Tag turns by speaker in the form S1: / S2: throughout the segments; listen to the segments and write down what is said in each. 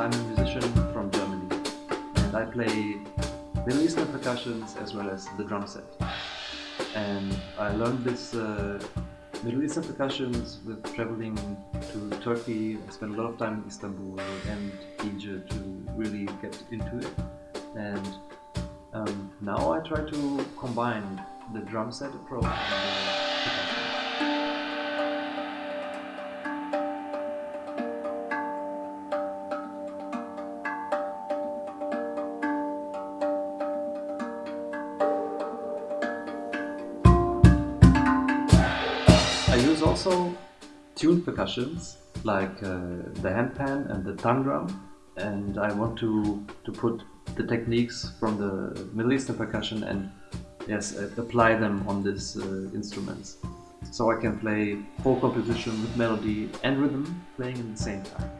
S1: I'm a musician from Germany and I play Middle Eastern percussions as well as the drum set. And I learned this uh, Middle Eastern percussions with traveling to Turkey. I spent a lot of time in Istanbul and Egypt to really get into it. And um, now I try to combine the drum set approach and the percussion. Use also tuned percussions like uh, the handpan and the tongue drum and I want to, to put the techniques from the Middle Eastern percussion and yes, uh, apply them on these uh, instruments. So I can play whole composition with melody and rhythm playing at the same time.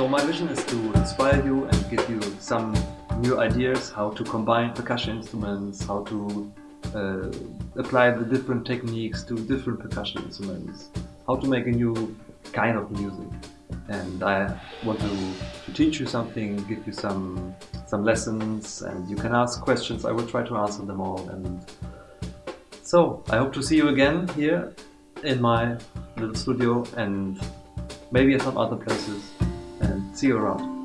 S1: So my vision is to inspire you and give you some new ideas how to combine percussion instruments, how to uh, apply the different techniques to different percussion instruments, how to make a new kind of music. And I want to, to teach you something, give you some some lessons, and you can ask questions. I will try to answer them all. And so I hope to see you again here in my little studio and maybe at some other places. See you around.